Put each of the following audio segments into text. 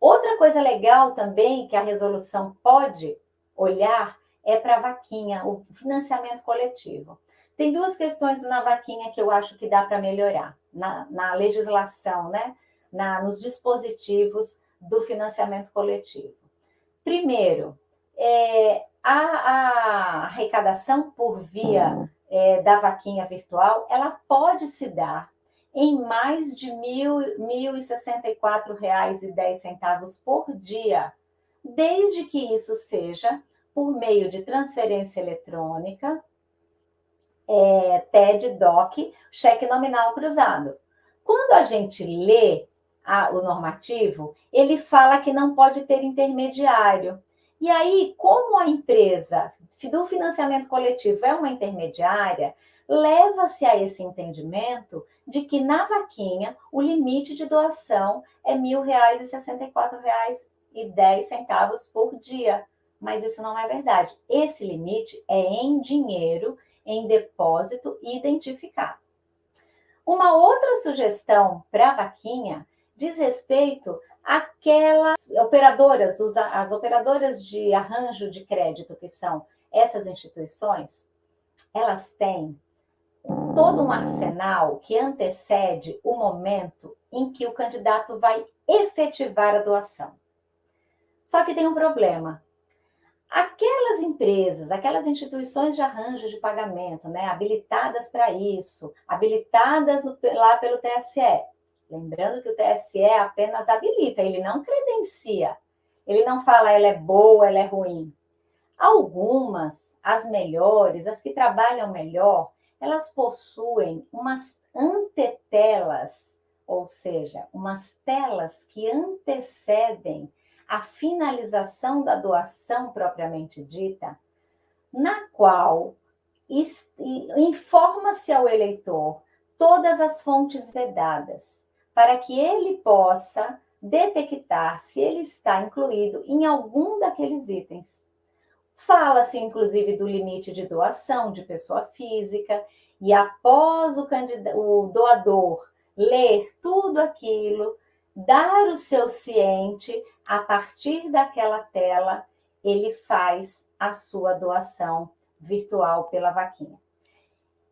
Outra coisa legal também que a resolução pode olhar é para a vaquinha, o financiamento coletivo. Tem duas questões na vaquinha que eu acho que dá para melhorar, na, na, legislação, né? Na, nos dispositivos do financiamento coletivo. Primeiro, é, a, a, arrecadação por via é, da vaquinha virtual, ela pode se dar em mais de R$ 1.064,10 por dia, desde que isso seja por meio de transferência eletrônica, é, TED, DOC, cheque nominal cruzado. Quando a gente lê a, o normativo, ele fala que não pode ter intermediário. E aí, como a empresa do financiamento coletivo é uma intermediária, leva-se a esse entendimento de que na vaquinha o limite de doação é R$ 1.064,10 por dia. Mas isso não é verdade. Esse limite é em dinheiro, em depósito identificado. Uma outra sugestão para a vaquinha diz respeito àquelas operadoras, as operadoras de arranjo de crédito, que são essas instituições, elas têm todo um arsenal que antecede o momento em que o candidato vai efetivar a doação. Só que tem um problema. Aquelas empresas, aquelas instituições de arranjo de pagamento, né, habilitadas para isso, habilitadas no, lá pelo TSE, lembrando que o TSE apenas habilita, ele não credencia, ele não fala ela é boa, ela é ruim. Algumas, as melhores, as que trabalham melhor, elas possuem umas antetelas, ou seja, umas telas que antecedem a finalização da doação propriamente dita, na qual informa-se ao eleitor todas as fontes vedadas, para que ele possa detectar se ele está incluído em algum daqueles itens. Fala-se, inclusive, do limite de doação de pessoa física, e após o, o doador ler tudo aquilo, dar o seu ciente, a partir daquela tela, ele faz a sua doação virtual pela vaquinha.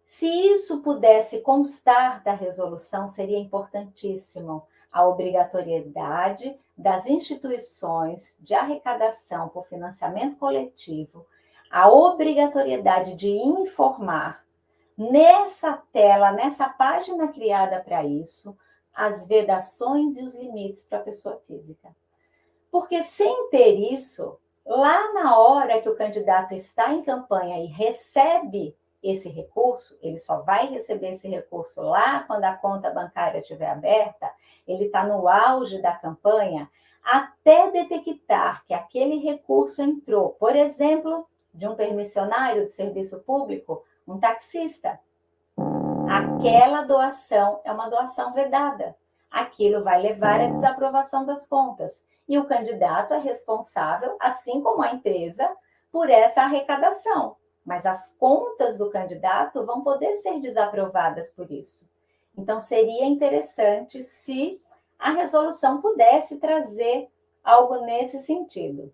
Se isso pudesse constar da resolução, seria importantíssimo a obrigatoriedade das instituições de arrecadação por financiamento coletivo, a obrigatoriedade de informar nessa tela, nessa página criada para isso, as vedações e os limites para a pessoa física. Porque sem ter isso, lá na hora que o candidato está em campanha e recebe esse recurso, ele só vai receber esse recurso lá quando a conta bancária estiver aberta, ele está no auge da campanha, até detectar que aquele recurso entrou, por exemplo, de um permissionário de serviço público, um taxista. Aquela doação é uma doação vedada. Aquilo vai levar à desaprovação das contas. E o candidato é responsável, assim como a empresa, por essa arrecadação mas as contas do candidato vão poder ser desaprovadas por isso. Então, seria interessante se a resolução pudesse trazer algo nesse sentido.